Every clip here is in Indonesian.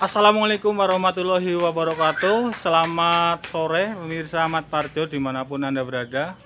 Assalamualaikum warahmatullahi wabarakatuh. Selamat sore pemirsa Mat Parjo di mana pun anda berada.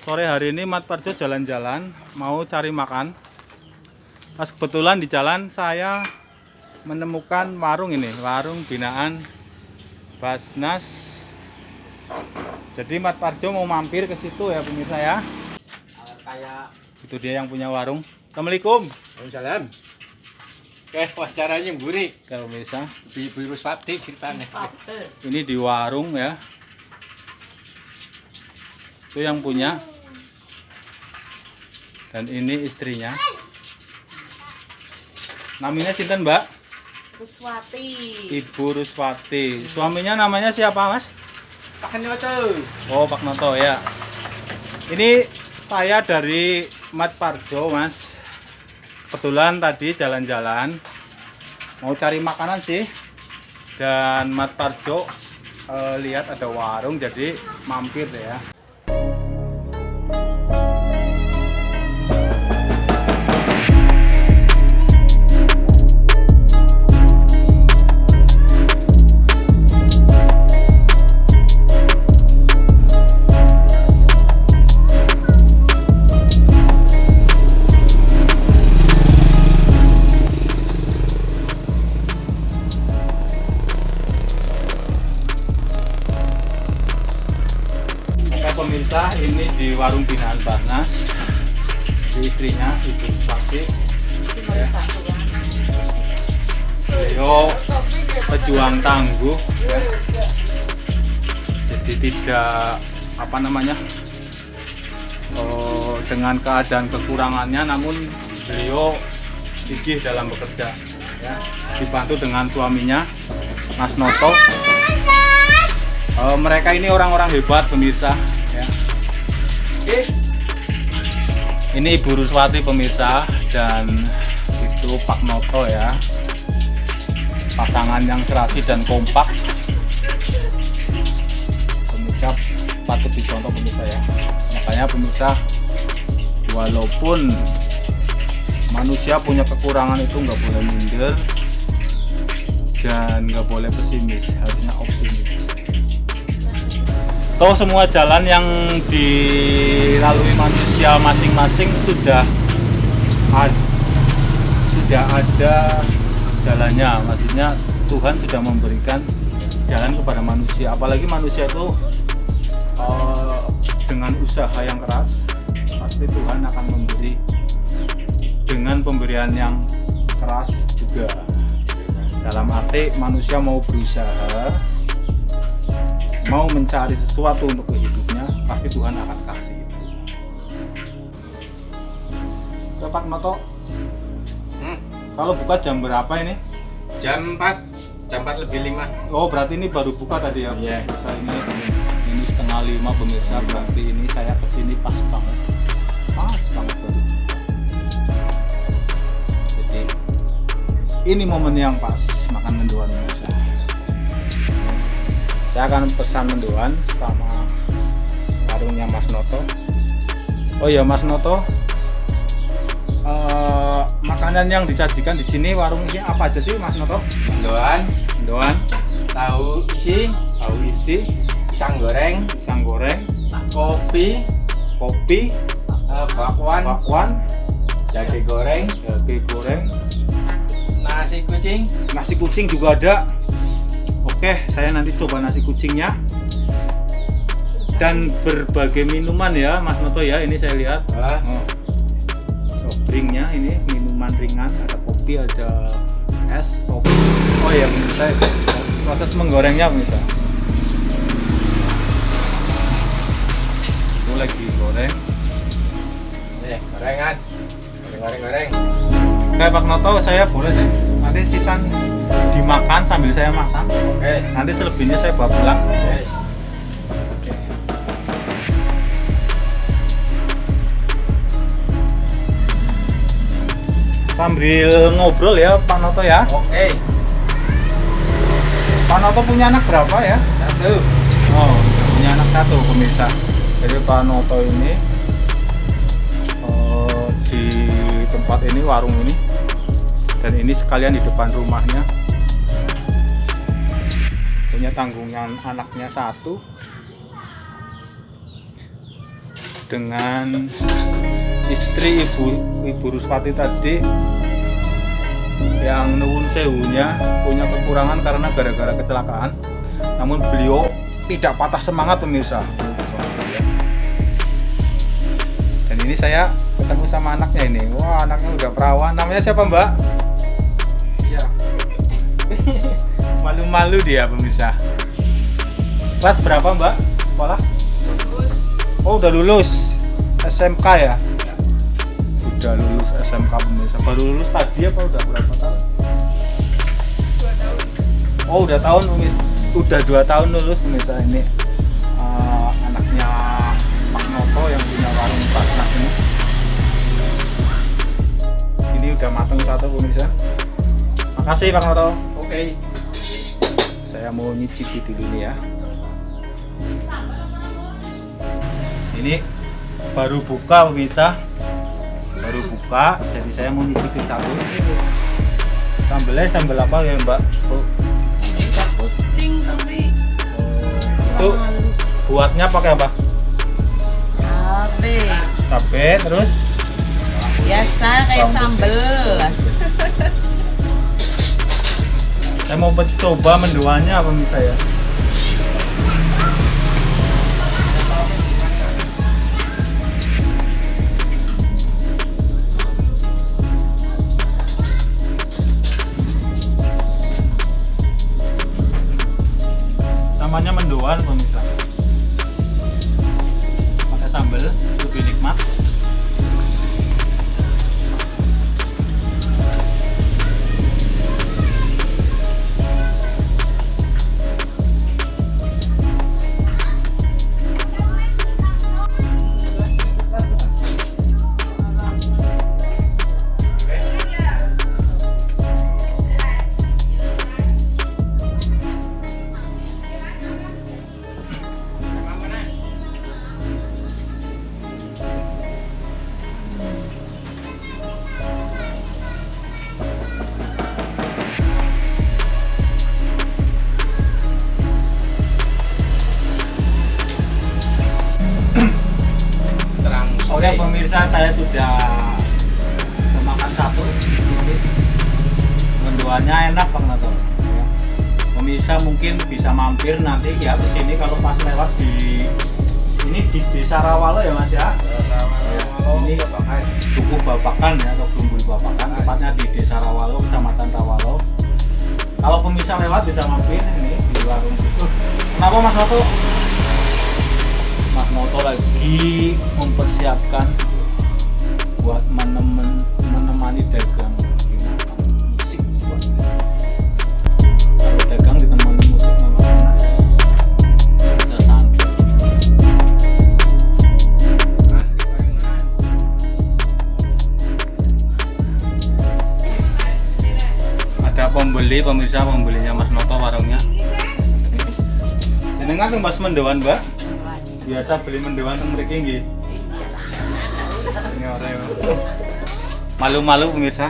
Sore hari ini Mat Parjo jalan-jalan Mau cari makan. Pas kebetulan di jalan saya Menemukan warung ini Warung binaan Basnas. Jadi Mat Parjo mau mampir ke situ ya pemirsa ya. Kayak Itu dia yang punya warung. Assalamualaikum. Waalaikumsalam kayak wacaranya mburi. Ya pemirsa di biru swati ceritanya. Ini di warung ya. Itu yang punya. Dan ini istrinya. Namanya Sinten mbak? Kuswati. Ibu Ruswati. Suaminya namanya siapa mas? Pakai nyoto Oh Pak Noto ya. Ini saya dari Mat Parjo mas kebetulan tadi jalan-jalan mau cari makanan sih. Dan Mat Parjo eh, lihat ada warung jadi mampir deh ya pemirsa ini di warung binaan Barnas. Di istrinya Ibu Ruswati beliau pejuang tangguh. Ya. jadi tidak apa namanya eh, dengan keadaan kekurangannya namun beliau gigih dalam bekerja. Ya dibantu dengan suaminya Mas Noto. Eh, mereka ini orang-orang hebat pemirsa ya. ini Ibu Ruswati pemirsa dan itu Pak Noto ya. Pasangan yang serasi dan kompak. Pemirsa patut dicontoh pemirsa ya. Makanya pemirsa walaupun manusia punya kekurangan itu nggak boleh minder dan nggak boleh pesimis harusnya optimis Toh semua jalan yang dilalui manusia masing-masing sudah ad- sudah ada jalannya. Maksudnya Tuhan sudah memberikan jalan kepada manusia. Apalagi manusia itu eh, dengan usaha yang keras, pasti Tuhan akan memberi dengan pemberian yang keras juga. Dalam arti manusia mau berusaha, mau mencari sesuatu untuk hidupnya, pasti Tuhan akan kasih itu. Oke, Pak Noto, Hmm, kalau buka jam berapa ini? jam 4 jam 4 lebih 5 Oh, berarti ini baru buka tadi ya? Iya. Pemirsa ini, ini setengah lima pemirsa, berarti ini saya ke sini pas banget. Pas banget baru. Jadi, ini momen yang pas makan mendoan pemirsa. Saya akan pesan mendoan sama warungnya Mas Noto. Oh ya Mas Noto, eh, makanan yang disajikan di sini warung ini apa aja sih Mas Noto? mendoan Mendoan, tahu isi. Tahu isi, pisang goreng. Pisang goreng, kopi. Kopi, eh, bakwan. Bakwan, daging goreng. Daging goreng, nasi kucing. Nasi kucing juga ada. Oke, saya nanti coba nasi kucingnya. Dan berbagai minuman ya, Mas Noto ya. Ini saya lihat. ah, Oh. Soft drinknya ini minuman ringan, ada kopi, ada es, kopi. Oh ya, saya proses menggorengnya bisa. Itu lagi goreng. eh, gorengan goreng goreng goreng Kayak Pak Noto saya boleh sih. Nanti sisan dimakan sambil saya makan. oke Nanti selebihnya saya bawa pulang. oke Sambil ngobrol ya Pak Noto ya. oke Pak Noto punya anak berapa ya? satu Oh, punya anak satu pemirsa. Jadi Pak Noto ini eh, di tempat ini warung ini dan ini sekalian di depan rumahnya punya tanggungan anaknya satu. Dengan istri ibu ibu Ruspati tadi yang nuwun sewunya punya kekurangan karena gara-gara kecelakaan. Namun beliau tidak patah semangat pemirsa. Dan ini saya ketemu sama anaknya ini. Wah anaknya udah perawan. Namanya siapa mbak? Iya. malu-malu dia pemirsa. Kelas berapa mbak? Sekolah? Oh udah lulus SMK ya? Udah lulus SMK pemirsa. Baru lulus tadi apa udah berapa tahun? Oh udah tahun pemirsa udah dua tahun lulus pemirsa ini. Eh, anaknya Pak Noto yang punya warung Basnas ini. Ini udah matang satu pemirsa. Makasih Pak Noto. Oke. Saya mau nyicipi dulu nih ya. Ini baru buka pemirsa. Baru buka jadi saya mau nyicipin satu. Sambelnya sambel apa ya mbak? Oh, Cing tapi itu buatnya pakai apa? Cabe cabai terus? Biasa kayak sambel saya mau coba mendoannya pemirsa ya pemirsa saya sudah memakan satu ini mendoannya enak Bang Nato Ya. pemirsa mungkin bisa mampir nanti ya ke sini kalau pas lewat di ini di desa Rawalo ya mas ya? Ini Dukuh Babakan ya atau Bumbul Babakan tepatnya di desa Rawalo kecamatan Rawalo. Kalau pemirsa lewat bisa mampir ini di warung. Itu kenapa Mas Noto? Mas Noto lagi mempersiapkan buat menemen, menemani dagang. Musik dagang ditemani musik ada pembeli pemirsa pembelinya Mas Noto warungnya. Ini tuh Mas mendewan mbak. Biasa beli mendewan tuh mereka nggih malu-malu pemirsa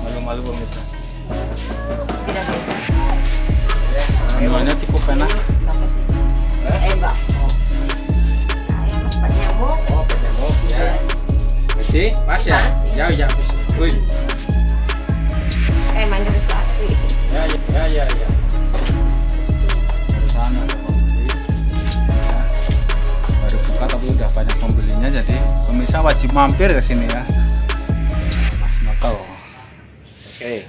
malu-malu pemirsa mendewannya cukup enak eh Oh, ya. Jadi, pas ya? Ya, ya. Wih. kayak manggil sesuatu Ya, ya, ya, ya, ya. sana baru buka tapi udah banyak pembelinya jadi pemirsa wajib mampir ke sini ya. Mas Noto. Oke.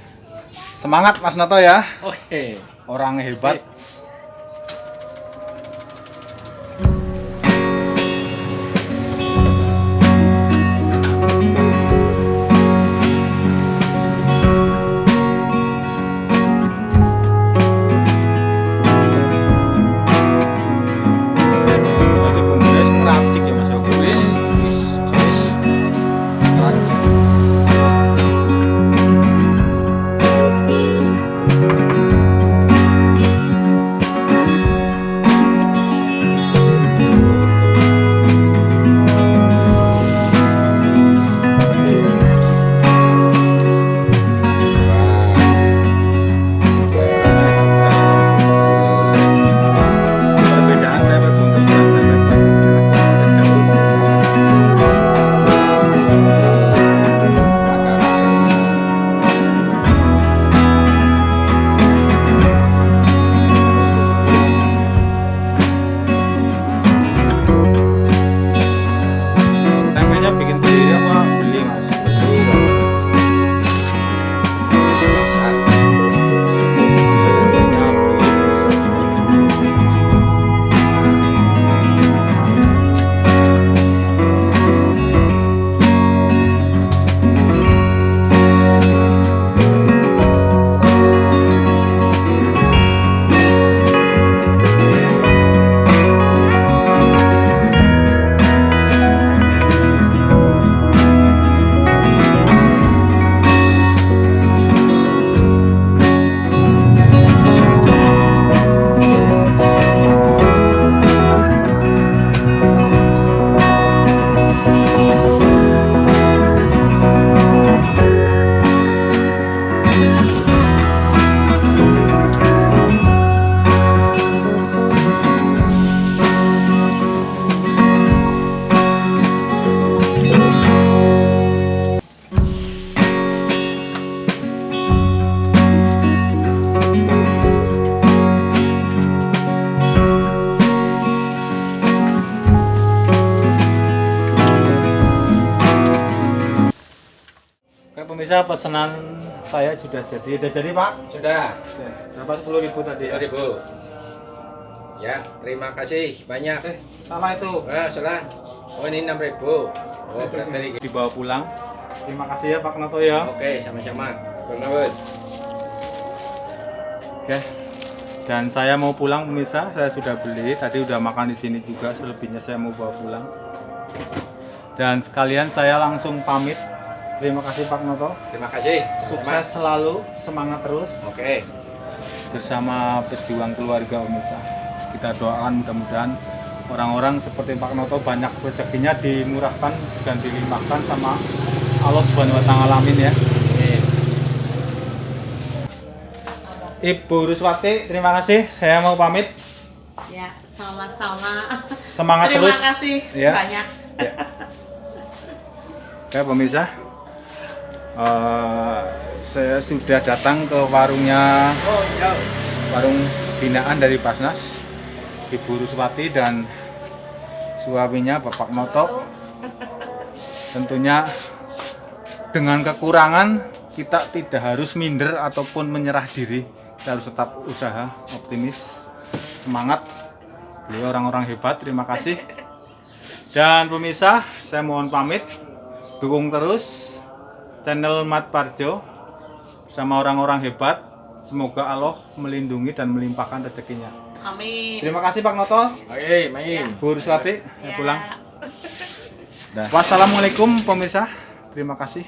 Semangat Mas Noto ya. Oke. orang hebat. Berarti pesanan saya sudah jadi. Sudah jadi Pak? Sudah. Berapa sepuluh ribu tadi ya? 2000. Ya, terima kasih banyak. Eh, salah itu. Ah, salah. Oh, ini 6000. Oh, berarti dari Dibawa pulang. Terima kasih ya Pak Noto ya. Oke, sama-sama. Turnamen. Oke. Dan saya mau pulang pemirsa, saya sudah beli. Tadi udah makan di sini juga, selebihnya saya mau bawa pulang. Dan sekalian saya langsung pamit. Terima kasih Pak Noto. Terima kasih. Sukses selalu, semangat terus Oke. bersama pejuang keluarga pemirsa. Kita doakan mudah-mudahan orang-orang seperti Pak Noto banyak rezekinya dimurahkan dan dilimpahkan sama Allah Subhanahu wa taala amin ya. Amin. Ibu Ruswati, terima kasih. Saya mau pamit. Ya, sama-sama. Semangat Terima terus. kasih ya. banyak. Ya. Oke pemirsa, Eh, saya sudah datang ke warungnya warung binaan dari Basnas, Ibu Ruswati dan suaminya Bapak Noto. Tentunya dengan kekurangan kita tidak harus minder ataupun menyerah diri, kita harus tetap usaha, optimis, semangat. Beliau orang-orang hebat, terima kasih. Dan pemirsa, saya mohon pamit. Dukung terus channel Mat Parjo sama orang-orang hebat. Semoga Allah melindungi dan melimpahkan rezekinya. Amin. Terima kasih Pak Noto. Oke, main. Bu Ruswati, Ya. pulang. Dah. Wassalamualaikum pemirsa. Terima kasih.